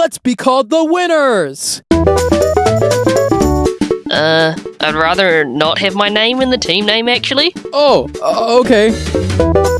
Let's be called the winners! Uh, I'd rather not have my name in the team name, actually. Oh, uh, okay.